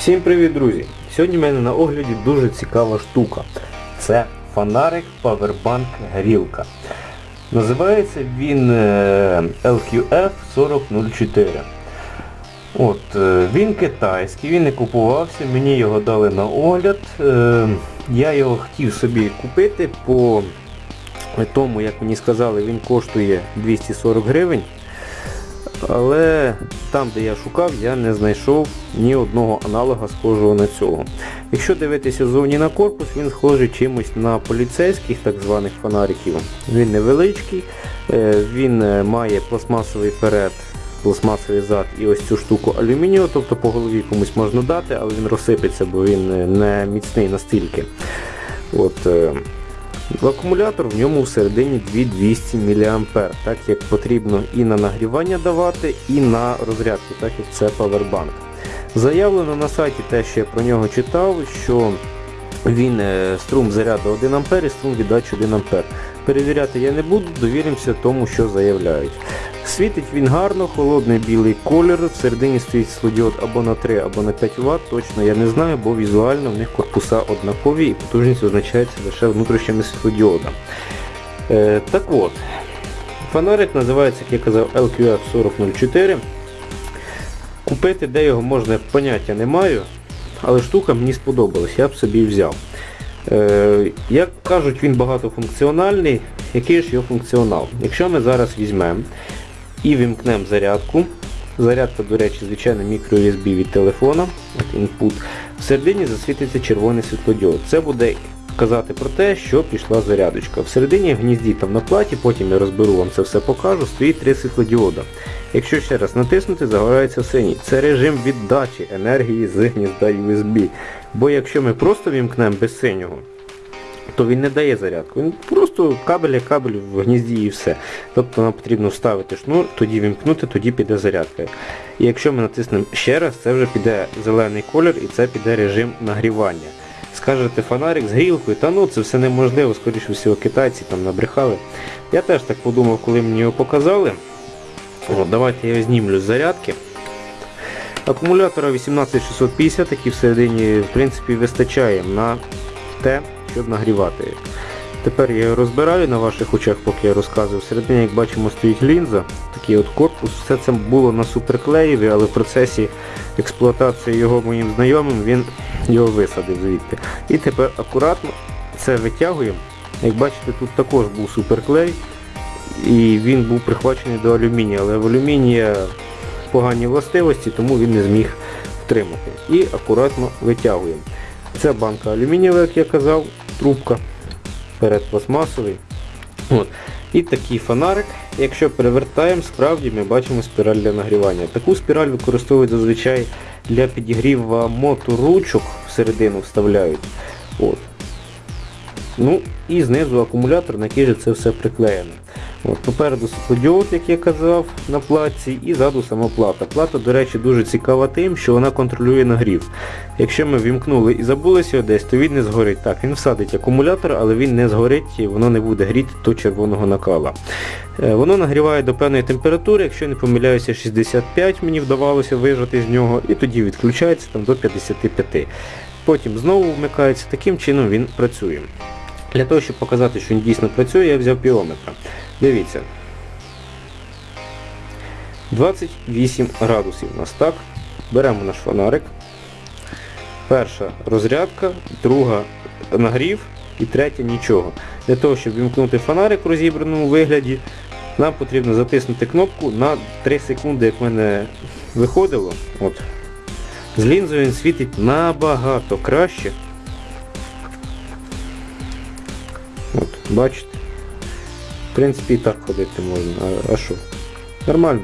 Всім привіт, друзі! Сьогодні в мене на огляді дуже цікава штука. Це фонарик Powerbank Грілка. Називається він е, LQF 4004. От, е, Він китайський, він не купувався, мені його дали на огляд. Е, Я його хотів собі купити по тому, як мені сказали, він коштує 240 гривень. Але там, де я шукав, я не знайшов ні одного аналога схожого на цього. Якщо дивитися зовні на корпус, він схожий чимось на поліцейських так званих фонариків. Він невеличкий, е, він е, має пластмасовий перед, пластмасовий зад і ось цю штуку алюмінію, тобто по голові комусь можна дати, але він розсипеться, бо він е, не міцний настільки. От, акумулятор в ньому всередині 2200 мА, так як потрібно і на нагрівання давати, і на розрядку, так як це павербанк. Заявлено на сайті те, що я про нього читав, що він е, струм заряду 1 А і струм віддачі 1 А. Перевіряти я не буду, довіримося тому, що заявляють. Світить він гарно, холодний білий колір, всередині стоїть світлодіод або на 3, або на 5 Вт, точно я не знаю, бо візуально в них корпуса однакові і потужність визначається лише внутрішніми світлодіодами. Е, так от, фонарик називається, як я казав, LQF 4004. Купити, де його можна, поняття не маю, але штука мені сподобалась, я б собі взяв. Е, як кажуть, він багатофункціональний. Який ж його функціонал? Якщо ми зараз візьмемо і вімкнемо зарядку, зарядка, до речі, звичайно мікро-USB від телефона, от input, всередині засвітиться червоний світлодіод. Це буде казати про те, що пішла зарядочка. Всередині в гнізді там на платі, потім я розберу вам це все покажу, стоїть три світлодіода. Якщо ще раз натиснути, загорається синій. Це режим віддачі енергії з гнізда USB. Бо якщо ми просто вімкнемо без синього, то він не дає зарядку. Він просто кабель як кабель в гнізді і все. Тобто нам потрібно вставити шнур, тоді вімкнути, тоді піде зарядка. І якщо ми натиснемо ще раз, це вже піде зелений колір і це піде режим нагрівання. Скажете фонарик з грілкою, та ну це все неможливо, скоріше всього китайці там набрехали. Я теж так подумав, коли мені його показали. О, давайте я знімлю з зарядки. Акумулятора 18650, який всередині в принципі вистачає на те, щоб нагрівати. Тепер я його розбираю на ваших очах, поки я розказую. Всередині, як бачимо, стоїть лінза, такий от корпус. Все це було на суперклеєві, але в процесі експлуатації його моїм знайомим він його висадив звідти. І тепер акуратно це витягуємо. Як бачите, тут також був суперклей і він був прихвачений до алюмінія, але в алюмінія погані властивості, тому він не зміг втримати. І акуратно витягуємо. Це банка алюмінієва, як я казав, трубка перед пластмасовий. От. І такий фонарик, якщо перевертаємо, справді ми бачимо спіраль для нагрівання. Таку спіраль використовують зазвичай для підігріву моторучок всередину вставляють. От. Ну І знизу акумулятор, на який же це все приклеєно. От, Попереду світлодіод, як я казав, на платці, і ззаду сама плата. Плата, до речі, дуже цікава тим, що вона контролює нагрів. Якщо ми вімкнули і забулися його десь, то він не згорить. Так, він всадить акумулятор, але він не згорить воно не буде гріти до червоного накала. Е, Воно нагріває до певної температури, якщо не помиляюся, 65 мені вдавалося вижати з нього, і тоді відключається там до 55. Потім знову вмикається, таким чином він працює. Для того, щоб показати, що він дійсно працює, я взяв піометр. Дивіться. 28 градусів у нас так. Беремо наш фонарик. Перша розрядка, друга нагрів і третя нічого. Для того, щоб вімкнути фонарик в розібраному вигляді, нам потрібно затиснути кнопку на 3 секунди, як в мене виходило. От. З лінзою він світить набагато краще. Бачите? В принципі і так ходити можна. А, що? Нормально.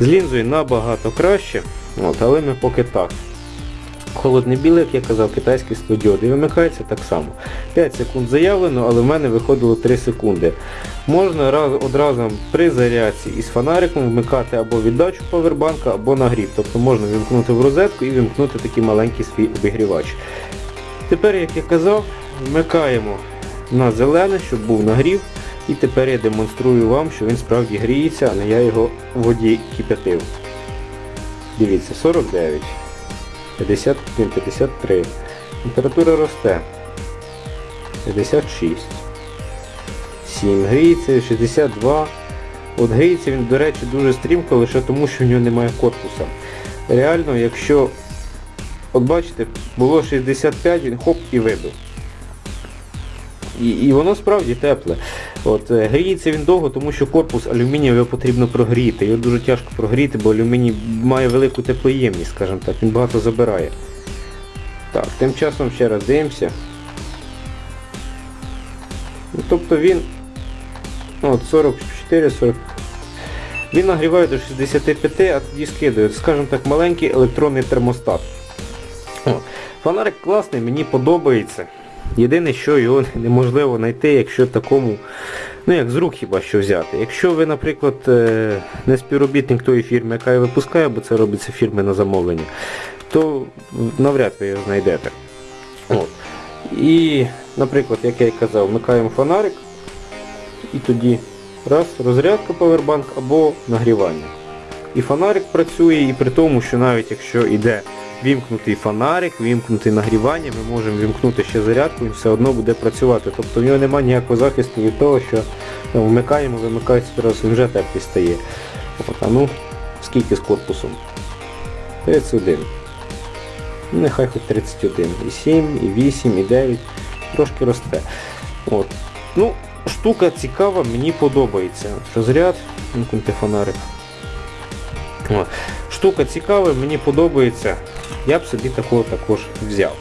З лінзою набагато краще, от, але ми поки так. Холодний білий, як я казав, китайський студіод. І вимикається так само. 5 секунд заявлено, але в мене виходило 3 секунди. Можна раз, одразу при зарядці із фонариком вмикати або віддачу повербанка, або нагрів. Тобто можна вимкнути в розетку і вимкнути такий маленький свій обігрівач. Тепер, як я казав, вмикаємо на зелене, щоб був нагрів. І тепер я демонструю вам, що він справді гріється, а не я його в воді кипятив. Дивіться, 49. 51, 53. Температура росте. 56. 7. Гріється 62. От гріється він, до речі, дуже стрімко, лише тому, що в нього немає корпуса. Реально, якщо, от бачите, було 65, він хоп і вибив. І, і воно справді тепле. От, е, гріється він довго, тому що корпус алюмінієвий потрібно прогріти. Його дуже тяжко прогріти, бо алюміній має велику теплоємність, скажімо так, він багато забирає. Так, тим часом ще раз дивимося. Ну, тобто він ну, от 44, 40. Він нагріває до 65, а тоді скидає. Скажімо так, маленький електронний термостат. Фонарик класний, мені подобається. Єдине, що його неможливо знайти, якщо такому, ну як з рук хіба що взяти. Якщо ви, наприклад, е, не співробітник тої фірми, яка його випускає, бо це робиться фірми на замовлення, то навряд ви його знайдете. От. І, наприклад, як я й казав, вмикаємо фонарик і тоді раз, розрядка павербанк або нагрівання. І фонарик працює, і при тому, що навіть якщо йде вімкнутий фонарик, вімкнутий нагрівання, ми можемо вімкнути ще зарядку і все одно буде працювати. Тобто в нього немає ніякого захисту від того, що ну, вмикаємо, вимикається одразу, він вже теплий стає. От, а ну, скільки з корпусом? 31. Ну, Нехай хоч 31. І 7, і 8, і 9. Трошки росте. От. Ну, штука цікава, мені подобається. Розряд, вимкнути фонарик. Штука цікава, мені подобається. Я б собі такого також взяв.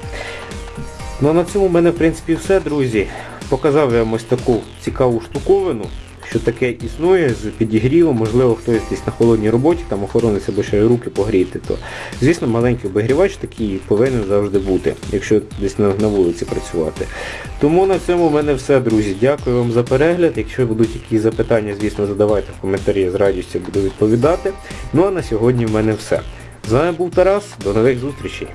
Ну а на цьому в мене в принципі все, друзі. Показав я вам ось таку цікаву штуковину, що таке існує з підігрівом, можливо хтось десь на холодній роботі, там охоронець або ще руки погріти, то звісно маленький обігрівач такий повинен завжди бути, якщо десь на вулиці працювати. Тому на цьому в мене все, друзі. Дякую вам за перегляд. Якщо будуть якісь запитання, звісно, задавайте в коментарі, я з радістю буду відповідати. Ну а на сьогодні в мене все. З вами був Тарас, до нових зустрічей.